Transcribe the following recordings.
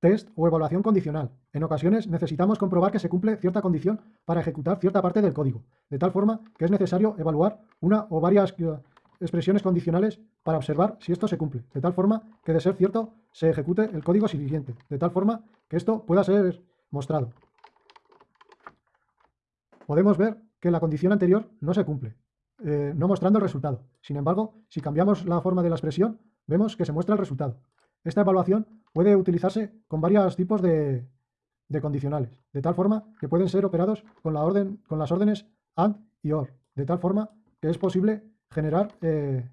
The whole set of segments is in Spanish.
test o evaluación condicional. En ocasiones necesitamos comprobar que se cumple cierta condición para ejecutar cierta parte del código, de tal forma que es necesario evaluar una o varias eh, expresiones condicionales para observar si esto se cumple, de tal forma que de ser cierto se ejecute el código siguiente, de tal forma que esto pueda ser mostrado. Podemos ver que la condición anterior no se cumple, eh, no mostrando el resultado. Sin embargo, si cambiamos la forma de la expresión, vemos que se muestra el resultado. Esta evaluación puede utilizarse con varios tipos de, condicionales, de tal forma que pueden ser operados con, la orden, con las órdenes AND y OR, de tal forma que es posible generar eh,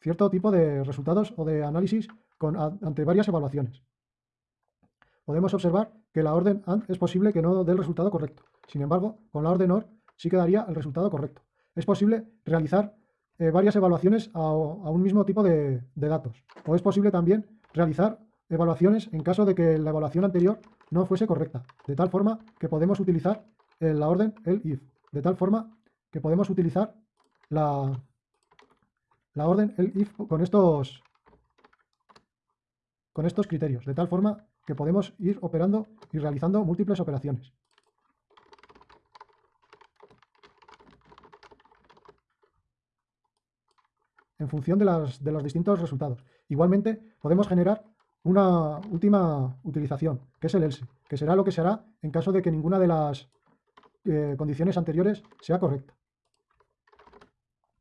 cierto tipo de resultados o de análisis ante varias evaluaciones. Podemos observar que la orden AND es posible que no dé el resultado correcto. Sin embargo, con la orden OR sí que daría el resultado correcto. Es posible realizar eh, varias evaluaciones a, un mismo tipo de, datos. O es posible también realizar evaluaciones en caso de que la evaluación anterior no fuese correcta. De tal forma que podemos utilizar la orden el if. De tal forma que podemos utilizar la, la orden el if con estos, con estos criterios. De tal forma que podemos ir operando y realizando múltiples operaciones. en función de, de los distintos resultados. Igualmente, podemos generar una última utilización, que es el else, que será lo que se hará en caso de que ninguna de las eh, condiciones anteriores sea correcta.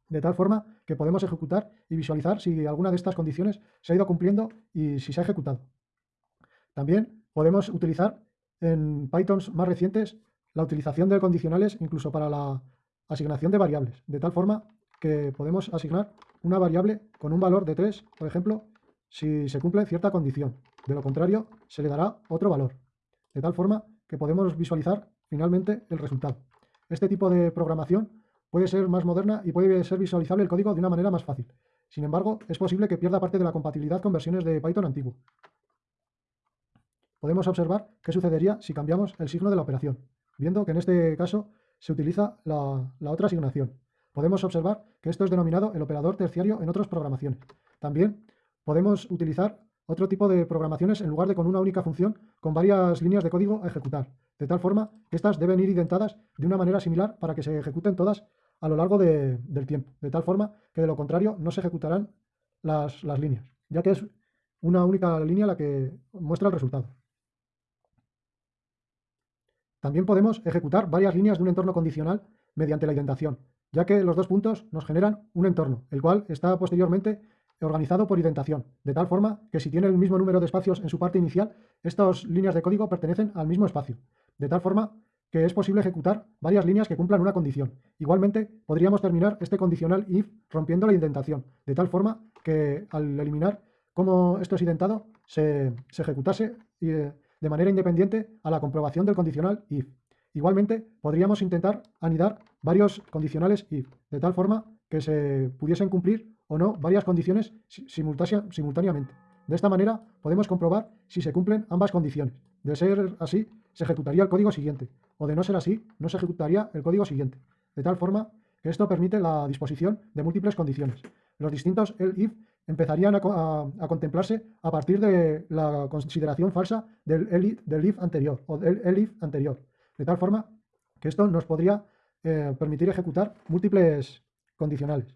De tal forma que podemos ejecutar y visualizar si alguna de estas condiciones se ha ido cumpliendo y si se ha ejecutado. También podemos utilizar en Pythons más recientes la utilización de condicionales incluso para la asignación de variables, de tal forma que podemos asignar una variable con un valor de 3, por ejemplo, si se cumple cierta condición. De lo contrario, se le dará otro valor, de tal forma que podemos visualizar finalmente el resultado. Este tipo de programación puede ser más moderna y puede ser visualizable el código de una manera más fácil. Sin embargo, es posible que pierda parte de la compatibilidad con versiones de Python antiguo. Podemos observar qué sucedería si cambiamos el signo de la operación, viendo que en este caso se utiliza la, la otra asignación. Podemos observar que esto es denominado el operador terciario en otras programaciones. También podemos utilizar otro tipo de programaciones en lugar de con una única función con varias líneas de código a ejecutar, de tal forma que estas deben ir identadas de una manera similar para que se ejecuten todas a lo largo del tiempo, de tal forma que de lo contrario no se ejecutarán las, las líneas, ya que es una única línea la que muestra el resultado. También podemos ejecutar varias líneas de un entorno condicional mediante la indentación, ya que los dos puntos nos generan un entorno, el cual está posteriormente organizado por indentación, de tal forma que si tiene el mismo número de espacios en su parte inicial, estas líneas de código pertenecen al mismo espacio, de tal forma que es posible ejecutar varias líneas que cumplan una condición. Igualmente, podríamos terminar este condicional if rompiendo la indentación, de tal forma que al eliminar cómo esto es indentado, se, ejecutase eh, de manera independiente a la comprobación del condicional if. Igualmente, podríamos intentar anidar varios condicionales if, de tal forma que se pudiesen cumplir o no varias condiciones simultáneamente. De esta manera, podemos comprobar si se cumplen ambas condiciones. De ser así, se ejecutaría el código siguiente, o de no ser así, no se ejecutaría el código siguiente. De tal forma que esto permite la disposición de múltiples condiciones. Los distintos el if empezarían a, contemplarse a partir de la consideración falsa del, el, del if anterior o del el if anterior de tal forma que esto nos podría eh, permitir ejecutar múltiples condicionales.